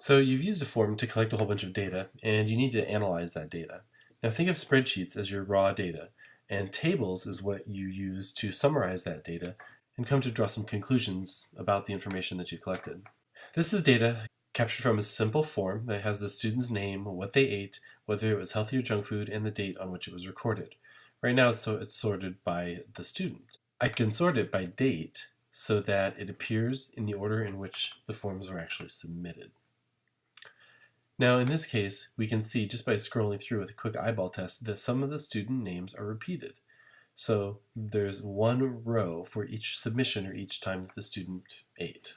So you've used a form to collect a whole bunch of data, and you need to analyze that data. Now think of spreadsheets as your raw data, and tables is what you use to summarize that data and come to draw some conclusions about the information that you collected. This is data captured from a simple form that has the student's name, what they ate, whether it was healthy or junk food, and the date on which it was recorded. Right now so it's sorted by the student. I can sort it by date so that it appears in the order in which the forms were actually submitted. Now in this case, we can see just by scrolling through with a quick eyeball test that some of the student names are repeated. So there's one row for each submission or each time that the student ate.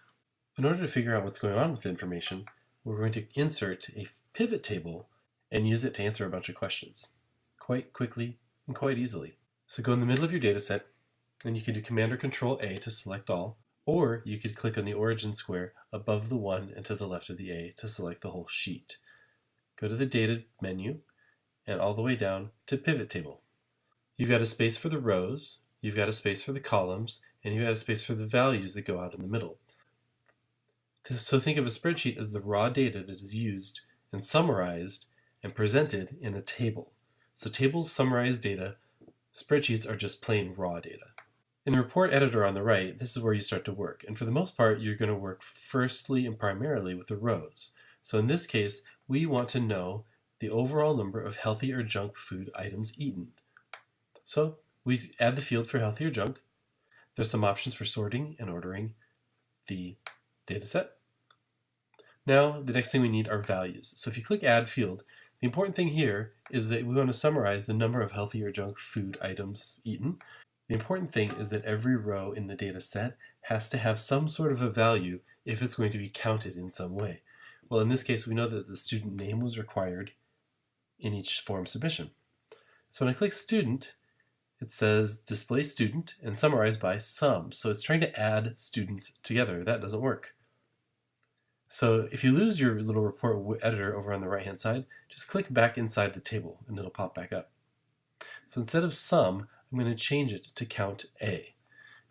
In order to figure out what's going on with the information, we're going to insert a pivot table and use it to answer a bunch of questions quite quickly and quite easily. So go in the middle of your data set and you can do Command or Control A to select all, or you could click on the origin square above the 1 and to the left of the A to select the whole sheet. Go to the Data menu and all the way down to Pivot Table. You've got a space for the rows, you've got a space for the columns, and you've got a space for the values that go out in the middle. So think of a spreadsheet as the raw data that is used and summarized and presented in a table. So tables summarize data, spreadsheets are just plain raw data. In the report editor on the right, this is where you start to work. And for the most part, you're going to work firstly and primarily with the rows. So in this case, we want to know the overall number of healthy or junk food items eaten. So we add the field for healthy or junk. There's some options for sorting and ordering the data set. Now, the next thing we need are values. So if you click Add Field, the important thing here is that we want to summarize the number of healthy or junk food items eaten. The important thing is that every row in the data set has to have some sort of a value if it's going to be counted in some way. Well, in this case, we know that the student name was required in each form submission. So when I click student, it says display student and summarize by sum. So it's trying to add students together. That doesn't work. So if you lose your little report editor over on the right hand side, just click back inside the table and it'll pop back up. So instead of sum, I'm going to change it to count A.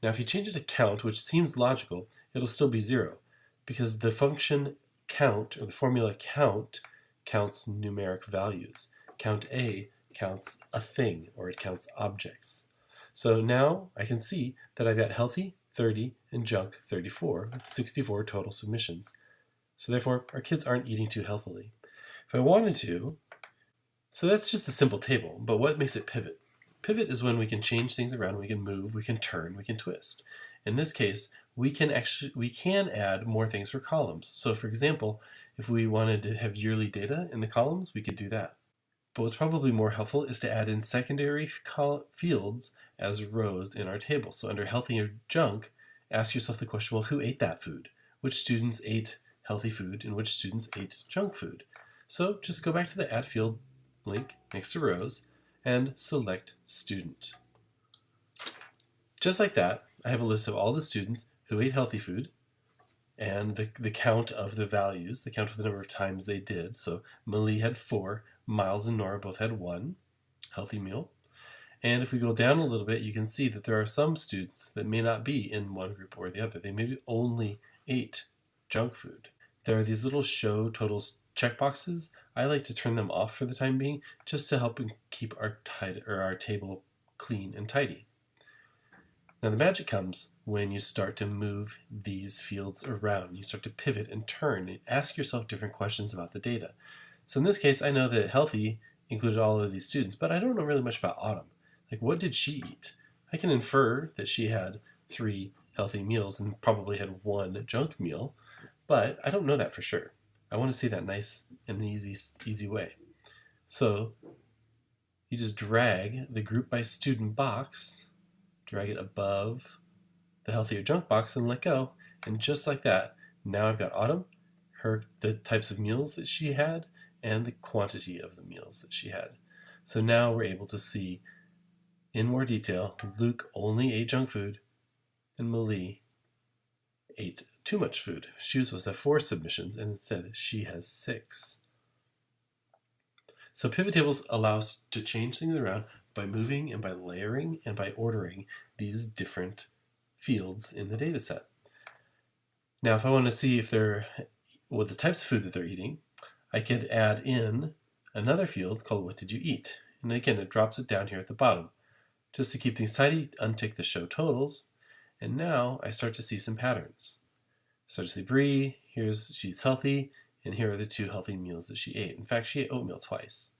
Now if you change it to count, which seems logical, it'll still be zero because the function count, or the formula count, counts numeric values. Count A counts a thing, or it counts objects. So now I can see that I've got healthy 30 and junk 34, 64 total submissions. So therefore, our kids aren't eating too healthily. If I wanted to, so that's just a simple table, but what makes it pivot? Pivot is when we can change things around, we can move, we can turn, we can twist. In this case, we can actually we can add more things for columns. So for example, if we wanted to have yearly data in the columns, we could do that. But what's probably more helpful is to add in secondary fields as rows in our table. So under healthy or junk, ask yourself the question, well, who ate that food? Which students ate healthy food and which students ate junk food? So just go back to the add field link next to rows and select student. Just like that, I have a list of all the students who ate healthy food and the, the count of the values, the count of the number of times they did. So Malie had four, Miles and Nora both had one healthy meal. And if we go down a little bit, you can see that there are some students that may not be in one group or the other. They maybe only ate junk food. There are these little show totals checkboxes. I like to turn them off for the time being just to help keep our, or our table clean and tidy. Now the magic comes when you start to move these fields around. You start to pivot and turn and ask yourself different questions about the data. So in this case, I know that healthy included all of these students, but I don't know really much about Autumn. Like what did she eat? I can infer that she had three healthy meals and probably had one junk meal, but I don't know that for sure. I want to see that nice and easy, easy way. So you just drag the group by student box, drag it above the healthier junk box and let go. And just like that, now I've got Autumn, her the types of meals that she had, and the quantity of the meals that she had. So now we're able to see in more detail, Luke only ate junk food, and Malie ate too much food. She was supposed to have four submissions, and instead she has six. So pivot tables allow us to change things around by moving and by layering and by ordering these different fields in the data set. Now if I want to see if they're with the types of food that they're eating, I could add in another field called what did you eat? And again, it drops it down here at the bottom. Just to keep things tidy, untick the show totals. And now I start to see some patterns. See Brie, here's she's healthy, and here are the two healthy meals that she ate. In fact, she ate oatmeal twice.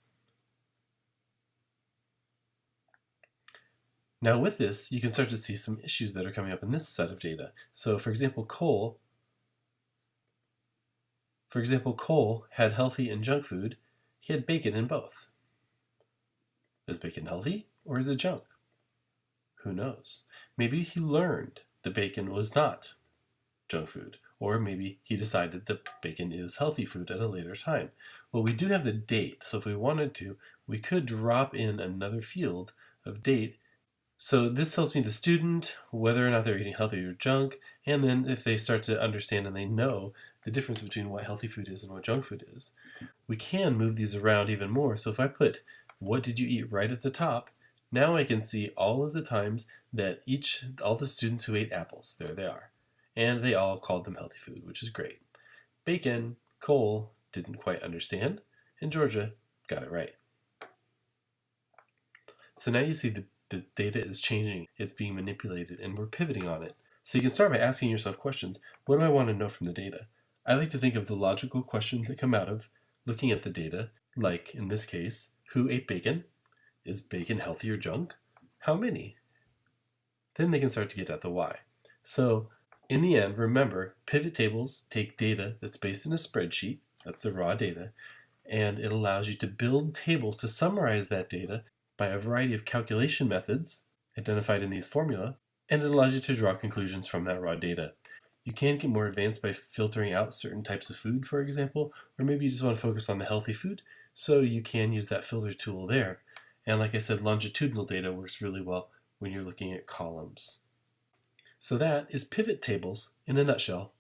Now with this, you can start to see some issues that are coming up in this set of data. So for example, Cole, for example, Cole had healthy and junk food. He had bacon in both. Is bacon healthy or is it junk? Who knows? Maybe he learned the bacon was not junk food. Or maybe he decided that bacon is healthy food at a later time. Well, we do have the date, so if we wanted to, we could drop in another field of date. So this tells me the student, whether or not they're eating healthy or junk, and then if they start to understand and they know the difference between what healthy food is and what junk food is. We can move these around even more. So if I put what did you eat right at the top, now I can see all of the times that each, all the students who ate apples, there they are and they all called them healthy food, which is great. Bacon, Cole didn't quite understand, and Georgia got it right. So now you see the, the data is changing, it's being manipulated, and we're pivoting on it. So you can start by asking yourself questions. What do I want to know from the data? I like to think of the logical questions that come out of looking at the data, like in this case, who ate bacon? Is bacon healthy or junk? How many? Then they can start to get at the why. So in the end, remember, pivot tables take data that's based in a spreadsheet, that's the raw data, and it allows you to build tables to summarize that data by a variety of calculation methods identified in these formula, and it allows you to draw conclusions from that raw data. You can get more advanced by filtering out certain types of food, for example, or maybe you just want to focus on the healthy food, so you can use that filter tool there. And like I said, longitudinal data works really well when you're looking at columns. So that is pivot tables in a nutshell.